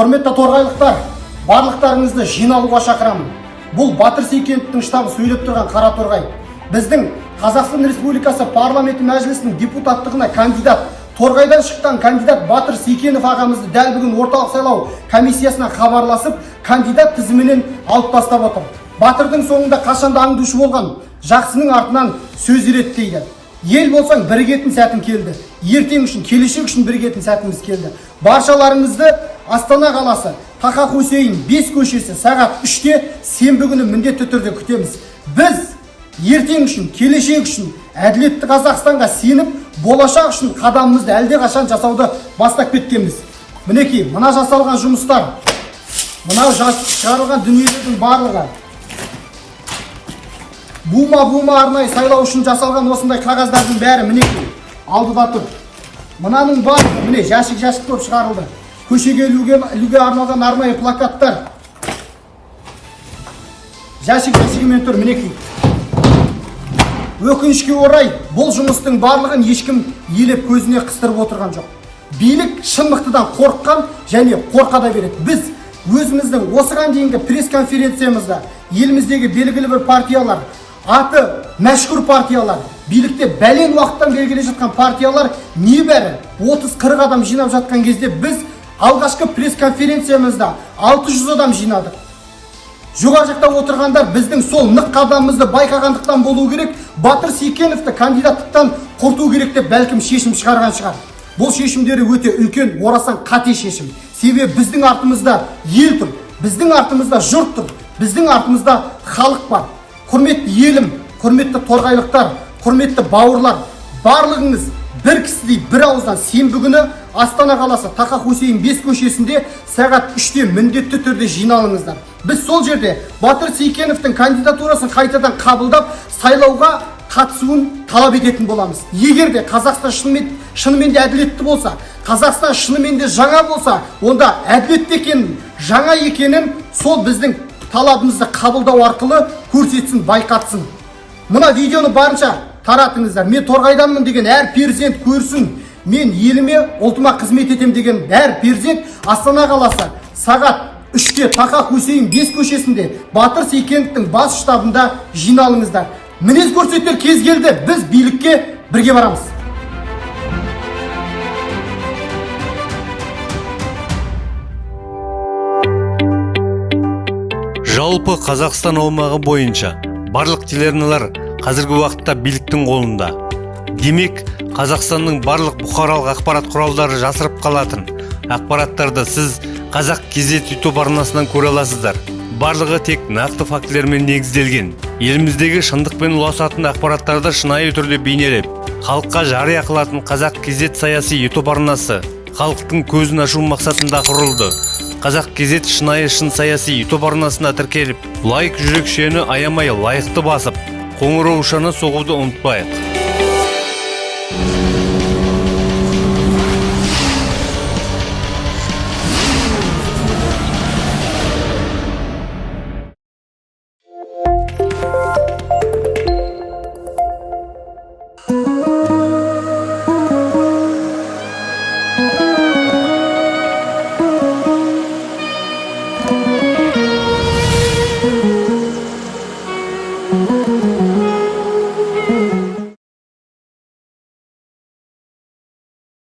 құрметті торғайлықтар барлықтарыңызды жиналуға шақырамын. Бұл батыр сейкеновтің штабы сөйлеп тұрған қара торғай. Біздің қазақстан республикасы парламенті мәжілісінің депутаттығына кандидат торғайдан шыққан кандидат батыр сейкенов ағамызды дәл бүгін орталық сайлау комиссиясына хабарласып кандидат тізімінен алып тастап отыр. Батырдың соңында қашанда аңдушы болған жақсының артынан сөз ереді дейді. Ел болсаң бірігетін сәтің келді. Ертең үшін келешек үшін бірігетін сәтіміз келді. Баршаларыңызды астана қаласы тақа хусейн бес көшесі сағат үште сенбі күні міндетті түрде күтеміз. Біз ертең үшін келешек үшін әділетті қазақстанға сеніп болашақ үшін қадамымызды әлдеқашан жасауды бастап кеткенбіз. Мінекей мына жасалған жұмыстар мынау жас- шығарылған дүниелердің барлығы. Бума бума арнайы сайлау үшін жасалған осындай қағаздардың бәрі мінекей алдыда тұр мынаның барлығы міне жәшік жәшік болып шығарылды. Көшеге ілуге, ілуге арналған арнайы плакаттар. Жәшік жәшігімен тұр мінекей. Өкінішке орай бұл жұмыстың барлығын ешкім елеп көзіне қыстырып отырған жоқ. Билік шын мықтыдан қорыққан және қорқа да береді. Біз өзіміздің осыған дейінгі пресс конференциямызда еліміздегі белгілі бір партиялар аты мәшһүр партиялар билікте бәлен уақыттан келе жатқан партиялар небәрі 30-40 адам жинап жатқан кезде біз алғашқы пресс конференциямызда 600 адам жинадық жоғары жақта отырғандар біздің сол нық қадамымызды байқағандықтан болу керек батыр сейкеновті кандидаттықтан құрту керек деп бәлкім шешім шығарған шығар. Бұл шешімдері өте үлкен орасан қате шешім. Себебі біздің артымызда ел тұр біздің артымызда жұрт тұр біздің артымызда халық бар. Құрметті елім құрметті торғайлықтар құрметті бауырлар барлығыңыз бір кісідей бір ауыздан сенбі күні астана қаласы тақа хусейн бес көшесінде сағат үште міндетті түрде жиналыңыздар. Біз сол жерде батыр сейкеновтың кандидатурасын қайтадан қабылдап сайлауға қатысуын талап ететін боламыз. Егер де қазақстан шынымен, шынымен де әділетті болса қазақстан шынымен де жаңа болса онда әділетті екенін жаңа екенін сол біздің талабымызды қабылдау арқылы көрсетсін байқатсын. Мына видеоны барынша таратыңыздар. Мен торғайданмын деген әр перзент көрсін. Мен еліме ұлтыма қызмет етем деген әр перзент астана қаласы сағат үште тақа хусейн бес көшесінде батыр сейкеновтің бас штабында жиналыңыздар. Мінез көрсетер кез келді. Біз билікке бірге барамыз. Жалпы қазақстан аумағы бойынша барлық телеарналар қазіргі уақытта биліктің қолында. Демек қазақстанның барлық бұқаралық ақпарат құралдары жасырып қалатын. Ақпараттарды сіз қазақ кезет ютуб арнасынан көре аласыздар. Барлығы тек нақты фактілермен негізделген. Еліміздегі шындықпен ұласатын ақпараттарды шынайы түрде бейнелеп халыққа жария қылатын қазақ кезет саяси ютуб арнасы халықтың көзін ашу мақсатында құрылды. Қазақ кезет шынайы шын саяси ютуб арнасына тіркеліп лайк жүрекшені аямай лайықты басып қоңыраушаны соғуды ұмытпайық.